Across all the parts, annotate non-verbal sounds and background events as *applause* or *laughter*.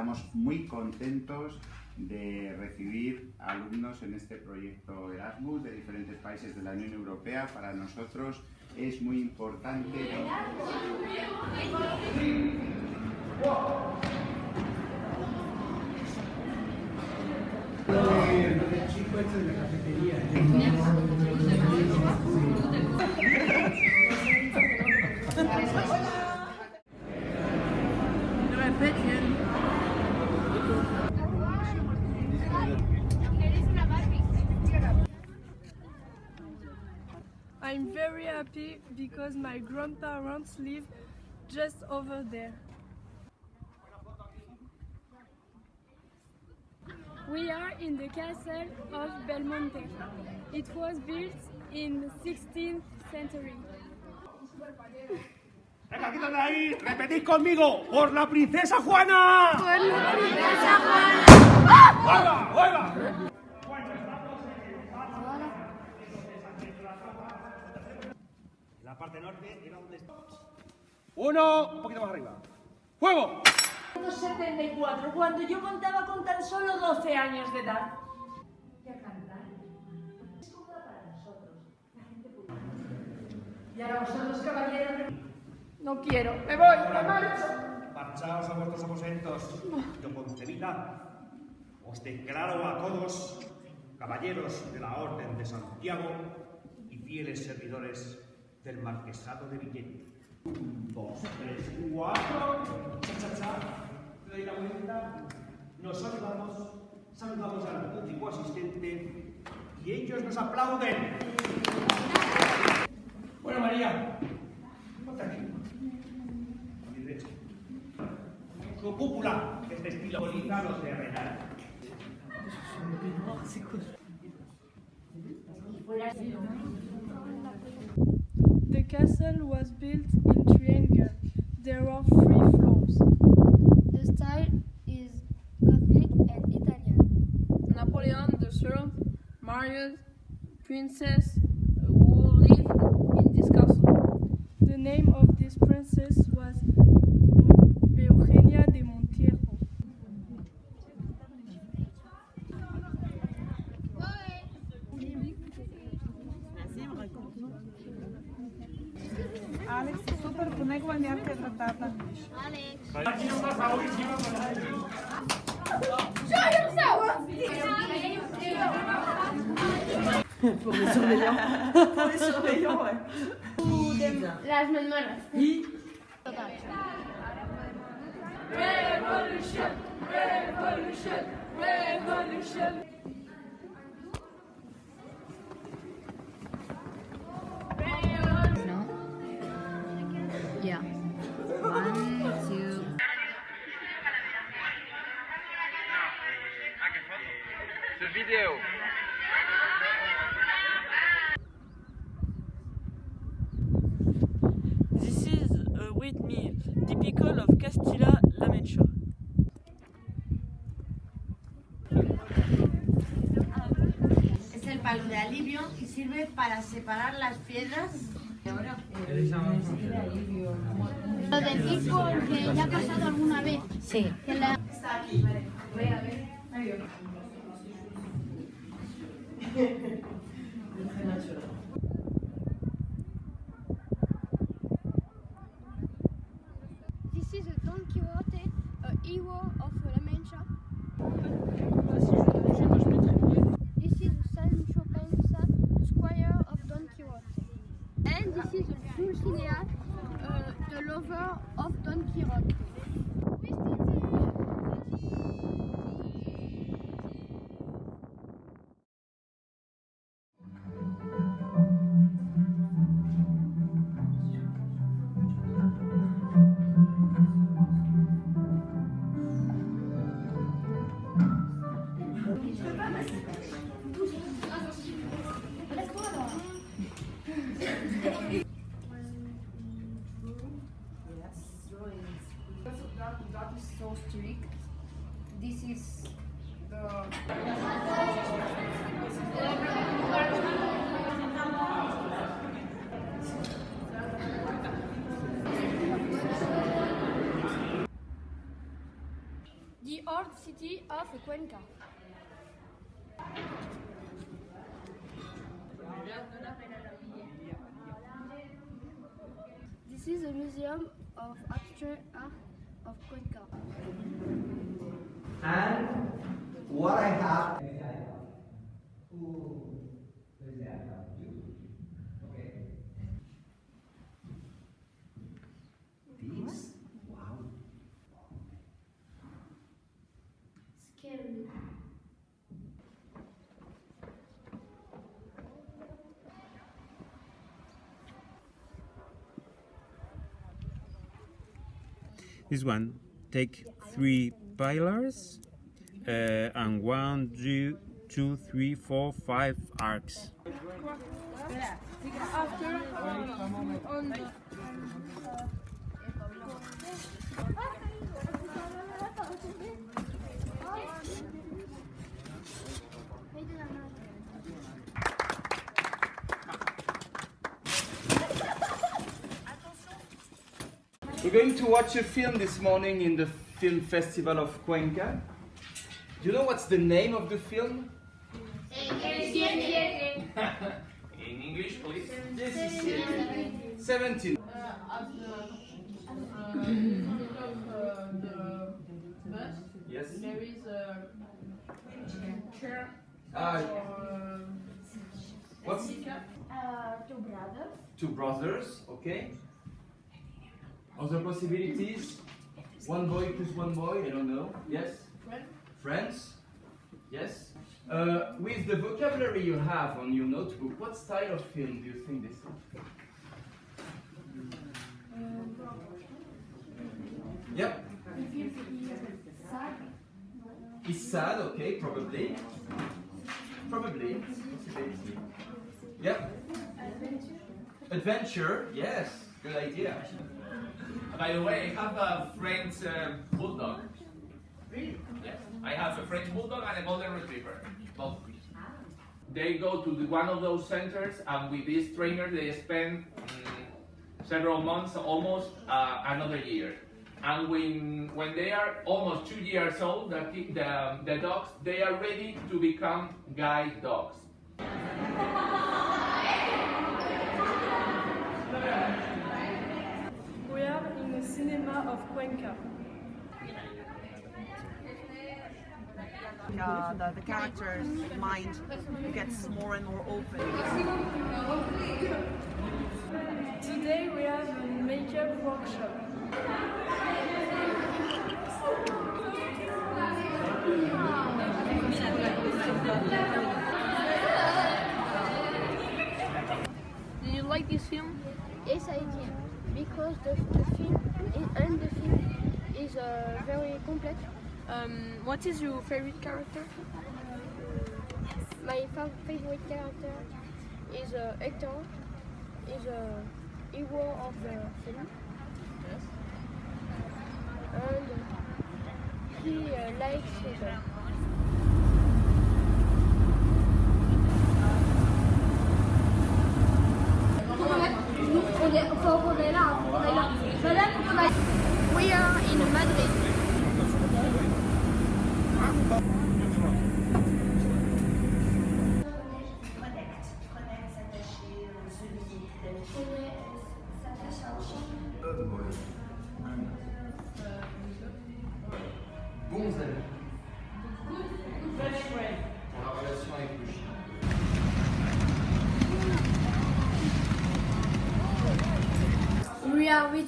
Estamos muy contentos de recibir alumnos en este proyecto Erasmus de diferentes países de la Unión Europea. Para nosotros es muy importante. I'm very happy because my grandparents live just over there. We are in the castle of Belmonte. It was built in the 16th century. Venga, quítate ahí. Repetid conmigo. Por la princesa Juana. Por la princesa Juana. ¡Vuelva! ¡Vuelva! La parte norte era donde está. Uno, un poquito más arriba. ¡Fuego! 74, cuando yo contaba con tan solo 12 años de edad. Ya cantar. Es cómoda para nosotros. La gente puede. Y ahora vosotros, caballeros. No quiero, me voy, me marcho. Marchaos a vuestros aposentos. Yo concebida os declaro a todos caballeros de la Orden de Santiago y fieles servidores del Marquesado de Villena. Un, dos, tres, cuatro. Cha, cha, cha. Le doy la vuelta. Nos saludamos. Saludamos al público asistente y ellos nos aplauden. Bueno, María, ponte aquí. A mi derecha. Su cúpula es de estilo bolígrafo terrenal. The castle was built in triangle. There are three floors. The style is Gothic and Italian. Napoleon III married princess who lived in this castle. The name of this princess was Alex, super boneco maneiro é que retratata. Alex. Aqui não tá saúde, aqui não tá saúde. Professor Leão. Professor Leão, é. Las memorias. E... Revolution, revolution, revolution. Of Mancha. Es el palo de alivio y sirve para separar las piedras de oro. Lo decís porque ya ha pasado alguna vez. Sí. Que la... Está aquí, vale. Voy a ver. That, is so strict. This is the. the old city of Cuenca. This is a museum of abstract art uh, of Cuenca. And what I have This one take three pillars uh, and one, two, two, three, four, five arcs. After, um, We're going to watch a film this morning in the Film Festival of Cuenca. Do you know what's the name of the film? *laughs* In English, please. 17. Yes. There is a chair. Or, what's Uh, two brothers. two brothers, okay? Other possibilities? One boy plus one boy, I don't know. Yes? Friend. Friends? Yes? Uh, with the vocabulary you have on your notebook, what style of film do you think this is? Yep. It's sad, okay, probably. Probably. Yep. Adventure, yes, good idea. By the way, I have a French uh, bulldog. Really? Yes. I have a French bulldog and a golden retriever. Both. They go to the, one of those centers, and with this trainer, they spend mm, several months, almost uh, another year. And when when they are almost two years old, the, the, the dogs they are ready to become guide dogs. *laughs* we are in the cinema of Cuenca. Uh, the, the character's mind gets more and more open. Today we have a makeup workshop. Did you like this film? Yes, I did. Because the, the film is, and the film is uh, very complex. Um, what is your favorite character? My fa- favorite character is uh, Hector. Is a hero of the film. Yes. And he uh, likes the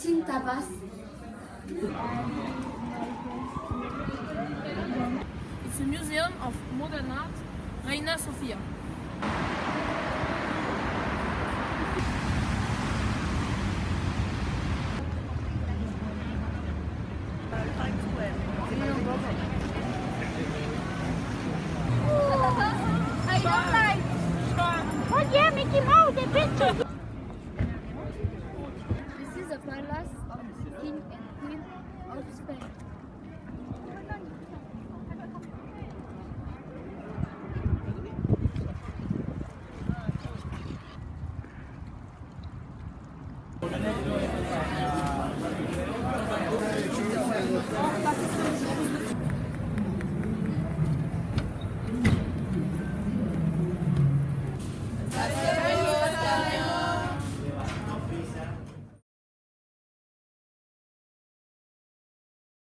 eating tapas. It's a museum of modern art, Reina Sofia. I don't like. Oh yeah, Mickey Mouse, Thank you.